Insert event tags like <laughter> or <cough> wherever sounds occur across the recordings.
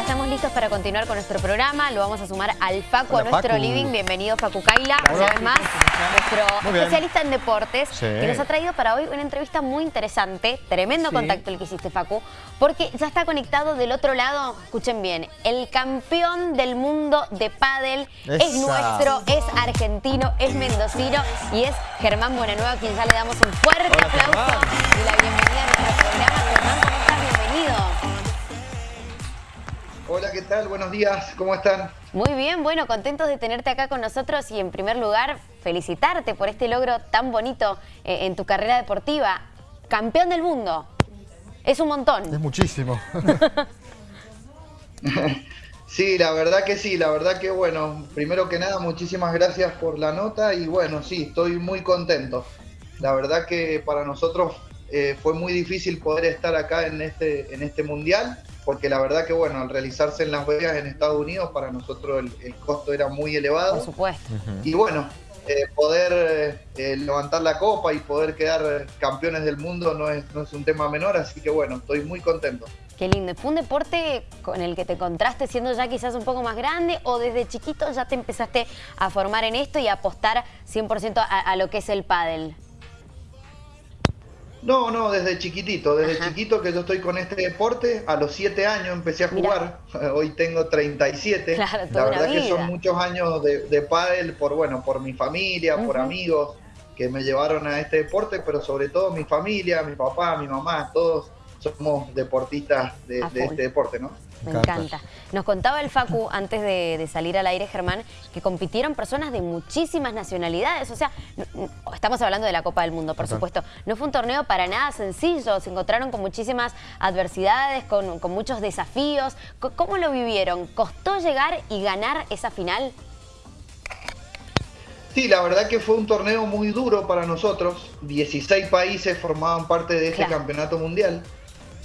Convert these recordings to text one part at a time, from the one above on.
ya estamos listos para continuar con nuestro programa. Lo vamos a sumar al Facu, a nuestro living. Bienvenido, Facu Kaila, una vez más. Nuestro especialista en deportes, que nos ha traído para hoy una entrevista muy interesante. Tremendo contacto el que hiciste, Facu. Porque ya está conectado del otro lado, escuchen bien, el campeón del mundo de pádel es nuestro, es argentino, es mendocino y es Germán Buenanueva, a quien ya le damos un fuerte aplauso y la bienvenida a nuestro programa. Germán, ¿cómo estás? Bienvenido. Hola, ¿qué tal? Buenos días, ¿cómo están? Muy bien, bueno, contentos de tenerte acá con nosotros y en primer lugar felicitarte por este logro tan bonito eh, en tu carrera deportiva. Campeón del mundo, es un montón. Es muchísimo. <laughs> sí, la verdad que sí, la verdad que bueno, primero que nada muchísimas gracias por la nota y bueno, sí, estoy muy contento. La verdad que para nosotros eh, fue muy difícil poder estar acá en este, en este mundial porque la verdad que bueno, al realizarse en Las Vegas en Estados Unidos, para nosotros el, costo era muy elevado. Por supuesto. Y bueno, eh, poder eh, levantar la copa y poder quedar campeones del mundo no es, no es un tema menor, así que bueno, estoy muy contento. Qué lindo. ¿Fue un deporte con el que te encontraste siendo ya quizás un poco más grande o desde chiquito ya te empezaste a formar en esto y a apostar 100% a, a lo que es el pádel? No, no, desde chiquitito, desde chiquito que yo estoy con este deporte, a los 7 años empecé a jugar, <laughs> hoy tengo 37, claro, la verdad que son muchos años de, de pádel por, bueno, por mi familia, por amigos que me llevaron a este deporte, pero sobre todo mi familia, mi papá, mi mamá, todos somos deportistas de, este deporte, ¿no? Me encanta. Nos contaba el Facu, antes de, salir al aire, Germán, que compitieron personas de muchísimas nacionalidades. O sea, estamos hablando de la Copa del Mundo, por supuesto. No fue un torneo para nada sencillo. Se encontraron con muchísimas adversidades, con, con muchos desafíos. ¿Cómo lo vivieron? ¿Costó llegar y ganar esa final? Sí, la verdad que fue un torneo muy duro para nosotros. 16 países formaban parte de este campeonato mundial.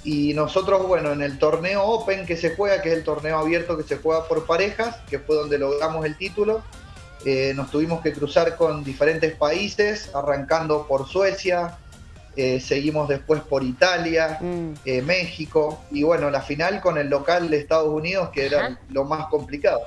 Y nosotros, bueno, en el torneo Open que se juega, que es el torneo abierto que se juega por parejas, que fue donde logramos el título, eh, nos tuvimos que cruzar con diferentes países, arrancando por Suecia, eh, seguimos después por Italia, mm. eh, México, y bueno, la final con el local de Estados Unidos, que era lo más complicado.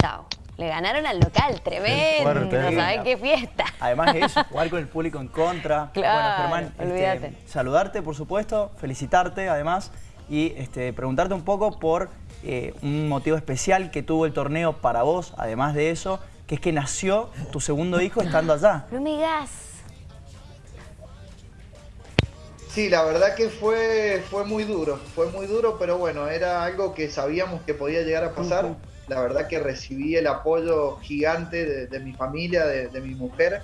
Chao. Le ganaron al local, tremendo, no saben qué fiesta. Además de eso, <laughs> jugar con el público en contra. Claro, bueno, Germán, este, saludarte, por supuesto, felicitarte además y este, preguntarte un poco por eh, un motivo especial que tuvo el torneo para vos, además de eso, que es que nació tu segundo hijo estando allá. No me digas. Sí, la verdad que fue, fue muy duro, fue muy duro, pero bueno, era algo que sabíamos que podía llegar a pasar la verdad que recibí el apoyo gigante de, mi familia, de, mi mujer,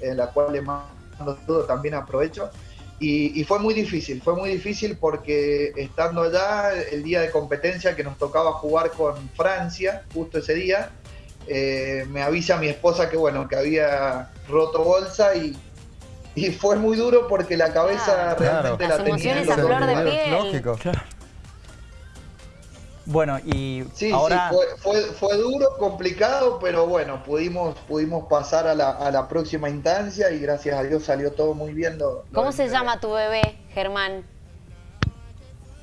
en la cual le mando todo, también aprovecho. Y, fue muy difícil, fue muy difícil porque estando allá, el día de competencia que nos tocaba jugar con Francia, justo ese día, eh, me avisa mi esposa que bueno, que había roto bolsa y, fue muy duro porque la cabeza realmente la tenía. a flor de piel. Lógico. Bueno, y sí, ahora... Sí, fue, fue, duro, complicado, pero bueno, pudimos, pudimos pasar a la, a la, próxima instancia y gracias a Dios salió todo muy bien. ¿Cómo se llama tu bebé, Germán?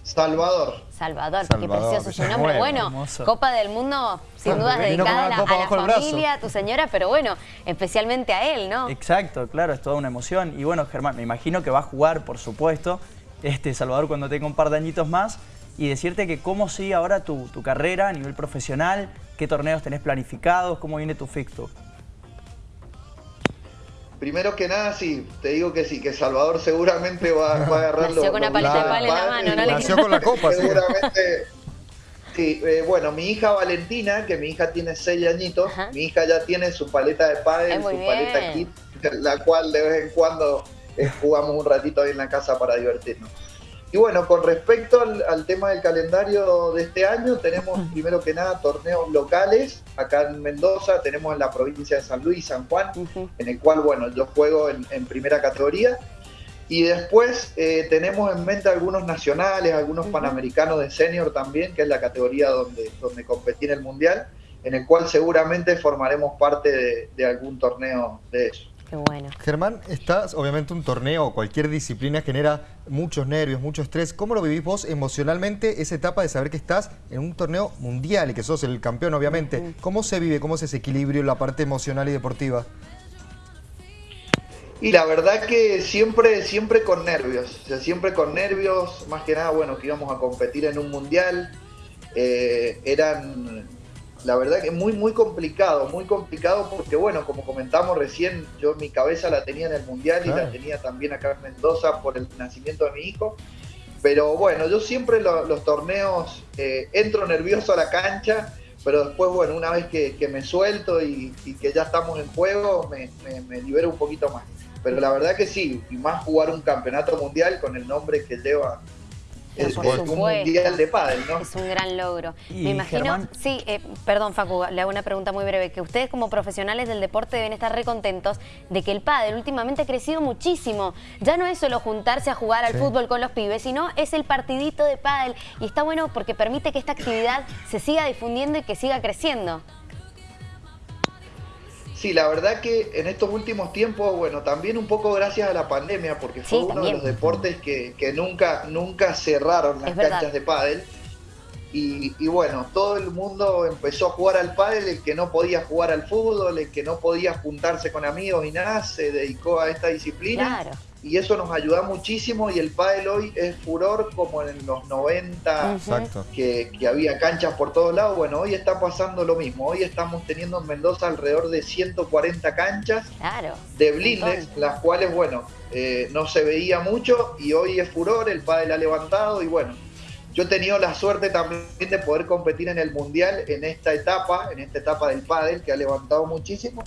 Salvador. Salvador, qué precioso su nombre. Bueno, Copa del Mundo, sin duda dedicada a la, familia, a tu señora, pero bueno, especialmente a él, ¿no? Exacto, claro, es toda una emoción. Y bueno, Germán, me imagino que va a jugar, por supuesto, este Salvador cuando tenga un par de añitos más y decirte que cómo sigue ahora tu, carrera a nivel profesional, qué torneos tenés planificados, cómo viene tu fixture. Primero que nada, sí, te digo que sí, que Salvador seguramente va, a <laughs> agarrarlo. Nació con una paleta de pal en la mano, ¿no? Nació con la copa, <laughs> Seguramente, sí. Eh, bueno, mi hija Valentina, que mi hija tiene seis añitos, mi hija ya tiene su paleta de pádel, su paleta kit, la cual de vez en cuando eh, jugamos un ratito ahí en la casa para divertirnos. Y bueno, con respecto al, tema del calendario de este año, tenemos primero que nada torneos locales. Acá en Mendoza tenemos en la provincia de San Luis, San Juan, en el cual, bueno, yo juego en, primera categoría. Y después eh, tenemos en mente algunos nacionales, algunos panamericanos de senior también, que es la categoría donde, donde competí en el Mundial, en el cual seguramente formaremos parte de, algún torneo de eso. Qué bueno. Germán, estás, obviamente un torneo o cualquier disciplina genera muchos nervios, mucho estrés. ¿Cómo lo vivís vos emocionalmente esa etapa de saber que estás en un torneo mundial y que sos el campeón, obviamente? ¿Cómo se vive, cómo es ese equilibrio en la parte emocional y deportiva? Y la verdad que siempre, siempre con nervios, o sea, siempre con nervios, más que nada, bueno, que íbamos a competir en un mundial, eh, eran la verdad que muy, muy complicado, muy complicado porque, bueno, como comentamos recién, yo mi cabeza la tenía en el Mundial y la tenía también acá en Mendoza por el nacimiento de mi hijo. Pero bueno, yo siempre los torneos eh, entro nervioso a la cancha, pero después, bueno, una vez que, me suelto y, que ya estamos en juego, me, me libero un poquito más. Pero la verdad que sí, y más jugar un campeonato mundial con el nombre que lleva es, un mundial de pádel, ¿no? Es un gran logro. Me imagino, sí, eh, perdón Facu, le hago una pregunta muy breve, que ustedes como profesionales del deporte deben estar recontentos de que el pádel últimamente ha crecido muchísimo. Ya no es solo juntarse a jugar al fútbol con los pibes, sino es el partidito de pádel y está bueno porque permite que esta actividad se siga difundiendo y que siga creciendo. Sí, la verdad que en estos últimos tiempos, bueno, también un poco gracias a la pandemia, porque fue uno de los deportes que, nunca, nunca cerraron las canchas de pádel. Y, y, bueno, todo el mundo empezó a jugar al pádel, el que no podía jugar al fútbol, el que no podía juntarse con amigos y nada, se dedicó a esta disciplina. Claro y eso nos ayuda muchísimo y el pádel hoy es furor como en los 90 que, había canchas por todos lados. Bueno, hoy está pasando lo mismo. Hoy estamos teniendo en Mendoza alrededor de 140 canchas de blindes, las cuales, bueno, eh, no se veía mucho y hoy es furor, el pádel ha levantado y bueno, yo he tenido la suerte también de poder competir en el Mundial en esta etapa, en esta etapa del pádel que ha levantado muchísimo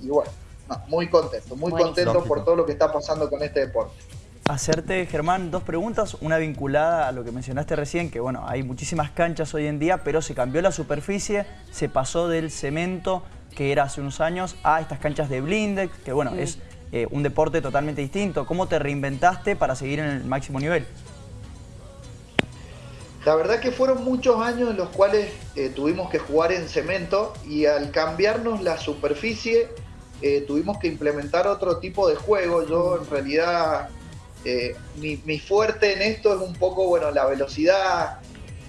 y bueno <laughs> muy contento, muy contento por todo lo que está pasando con este deporte. Hacerte, Germán, dos preguntas, una vinculada a lo que mencionaste recién, que bueno, hay muchísimas canchas hoy en día, pero se cambió la superficie, se pasó del cemento que era hace unos años a estas canchas de blindex, que bueno, es eh, un deporte totalmente distinto. ¿Cómo te reinventaste para seguir en el máximo nivel? La verdad que fueron muchos años en los cuales eh, tuvimos que jugar en cemento y al cambiarnos la superficie eh, tuvimos que implementar otro tipo de juego. Yo en realidad, eh, mi, fuerte en esto es un poco, bueno, la velocidad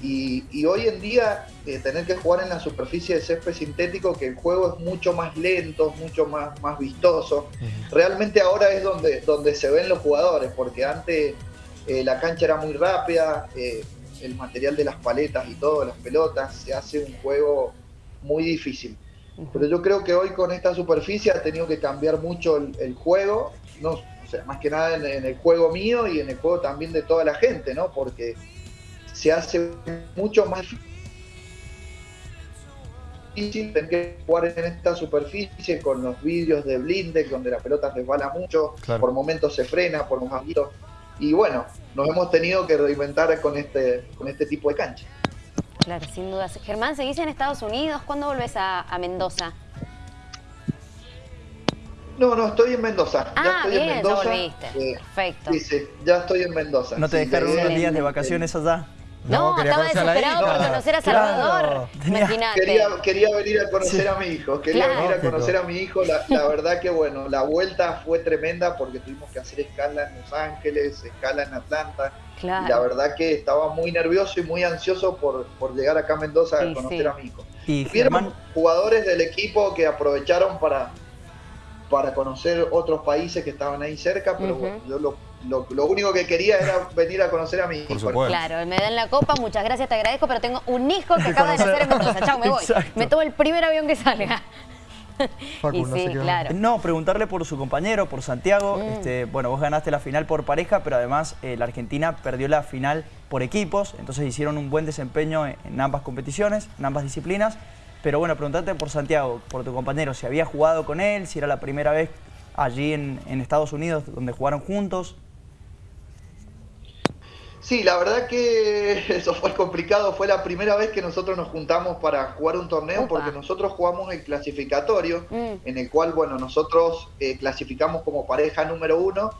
y, hoy en día eh, tener que jugar en la superficie de césped sintético, que el juego es mucho más lento, mucho más, más vistoso. Realmente ahora es donde, donde se ven los jugadores, porque antes la cancha era muy rápida, el material de las paletas y todo, las pelotas, se hace un juego muy difícil. Pero yo creo que hoy con esta superficie ha tenido que cambiar mucho el, juego, no, o sea, más que nada en, el juego mío y en el juego también de toda la gente, ¿no? Porque se hace mucho más difícil tener que jugar en esta superficie con los vídeos de blindex donde la pelota resbala mucho, por momentos se frena, por momentos... Y bueno, nos hemos tenido que reinventar con este, con este tipo de cancha. Claro, sin dudas. Germán, ¿seguís en Estados Unidos? ¿Cuándo volvés a, Mendoza? No, no, estoy en Mendoza. Ah, ya estoy bien, en Mendoza. ya volviste. Eh, Perfecto. Sí, sí, ya estoy en Mendoza. ¿No te dejaron unos días de vacaciones allá? No, estaba desesperado por conocer a Salvador. Quería, quería, venir a conocer a mi hijo, quería venir a conocer a mi hijo. La, verdad que bueno, la vuelta fue tremenda porque tuvimos que hacer escala en Los Ángeles, escala en Atlanta. Y la verdad que estaba muy nervioso y muy ansioso por, por llegar acá a Mendoza a conocer a mi hijo. Y Vieron jugadores del equipo que aprovecharon para, para conocer otros países que estaban ahí cerca, pero bueno, yo lo lo, único que quería era venir a conocer a mi hijo. Claro, me dan la copa, muchas gracias, te agradezco, pero tengo un hijo que acaba de nacer en Mendoza. Chao, me voy. Me tomo el primer avión que salga. y sí, claro. No, preguntarle por su compañero, por Santiago. Mm. Este, bueno, vos ganaste la final por pareja, pero además eh, la Argentina perdió la final por equipos, entonces hicieron un buen desempeño en, ambas competiciones, en ambas disciplinas. Pero bueno, preguntarte por Santiago, por tu compañero, si había jugado con él, si era la primera vez allí en, en Estados Unidos donde jugaron juntos. Sí, la verdad que <laughs> eso fue complicado. Fue la primera vez que nosotros nos juntamos para jugar un torneo porque nosotros jugamos el clasificatorio, mm. en el cual, bueno, nosotros eh, clasificamos como pareja número uno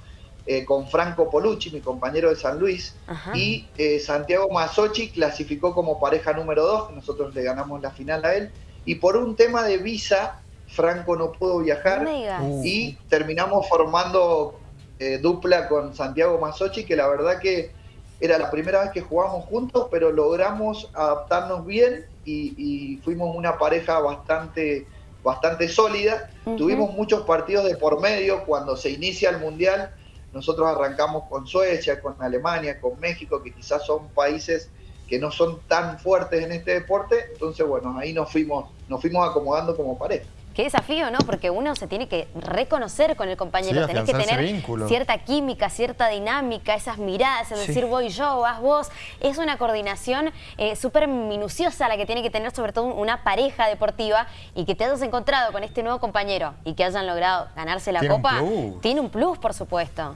eh, con Franco Polucci, mi compañero de San Luis, y eh, Santiago Masochi clasificó como pareja número dos. Nosotros le ganamos la final a él. Y por un tema de visa Franco no pudo viajar y terminamos formando eh, dupla con Santiago Masochi, que la verdad que era la primera vez que jugamos juntos, pero logramos adaptarnos bien y, fuimos una pareja bastante, bastante sólida. Tuvimos muchos partidos de por medio cuando se inicia el Mundial. Nosotros arrancamos con Suecia, con Alemania, con México, que quizás son países que no son tan fuertes en este deporte. Entonces, bueno, ahí nos fuimos, nos fuimos acomodando como pareja. Qué desafío, ¿no? Porque uno se tiene que reconocer con el compañero, tenés que tener cierta química, cierta dinámica, esas miradas, es decir voy yo, vas vos. Es una coordinación eh, súper minuciosa la que tiene que tener sobre todo una pareja deportiva y que te hayas encontrado con este nuevo compañero y que hayan logrado ganarse la copa, tiene un plus, por supuesto.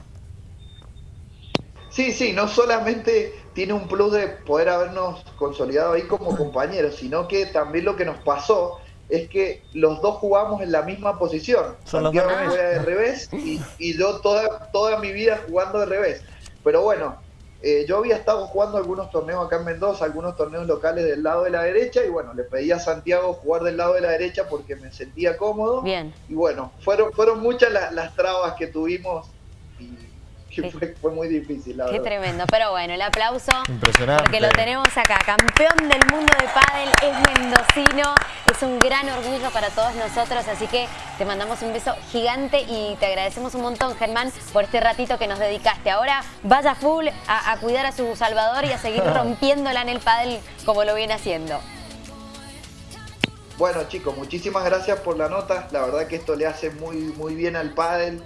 Sí, sí, no solamente tiene un plus de poder habernos consolidado ahí como compañeros, sino que también lo que nos pasó es que los dos jugamos en la misma posición. Santiago juega de revés y, yo toda, toda mi vida jugando de revés. Pero bueno, eh, yo había estado jugando algunos torneos acá en Mendoza, algunos torneos locales del lado de la derecha y bueno, le pedí a Santiago jugar del lado de la derecha porque me sentía cómodo. Bien. Y bueno, fueron, fueron muchas las, las trabas que tuvimos fue, muy difícil, la Qué tremendo, pero bueno, el aplauso. Impresionante. Porque lo tenemos acá, campeón del mundo de pádel, es mendocino, es un gran orgullo para todos nosotros, así que te mandamos un beso gigante y te agradecemos un montón, Germán, por este ratito que nos dedicaste. Ahora vaya full a, cuidar a su Salvador y a seguir <laughs> rompiéndola en el pádel como lo viene haciendo. Bueno chicos, muchísimas gracias por la nota. La verdad que esto le hace muy, muy bien al pádel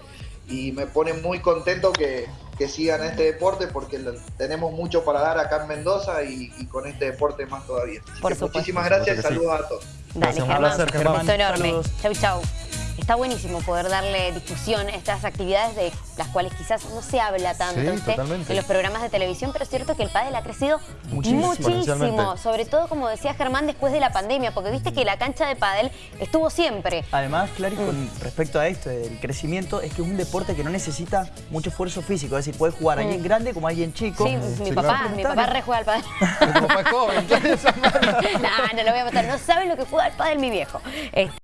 y me pone muy contento que, sigan este deporte porque tenemos mucho para dar acá en Mendoza y, con este deporte más todavía. muchísimas gracias y saludos a todos. Dale, un enorme. Chau, chau. Está buenísimo poder darle difusión a estas actividades de las cuales quizás no se habla tanto en los programas de televisión, pero es cierto que el pádel ha crecido muchísimo, sobre todo, como decía Germán, después de la pandemia, porque viste que la cancha de pádel estuvo siempre. Además, Clary, con mm. respecto a esto, el crecimiento, es que es un deporte que no necesita mucho esfuerzo físico, es decir, puede jugar alguien mm. grande como alguien chico. Sí, mi papá, mi papá rejuega al pádel. <laughs> Mi papá es joven, <laughs> no, no lo voy a matar, no sabe lo que juega al pádel mi viejo. Este,